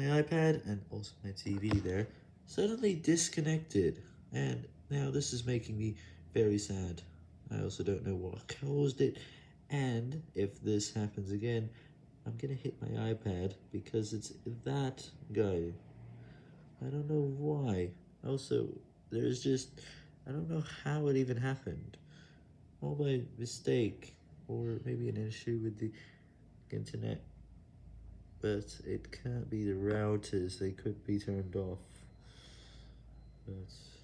my iPad and also my TV there suddenly disconnected, and now this is making me very sad. I also don't know what caused it, and if this happens again, I'm gonna hit my iPad because it's that guy. I don't know why. Also, there's just, I don't know how it even happened. All by mistake, or maybe an issue with the internet. But it can't be the routers, they could be turned off. But...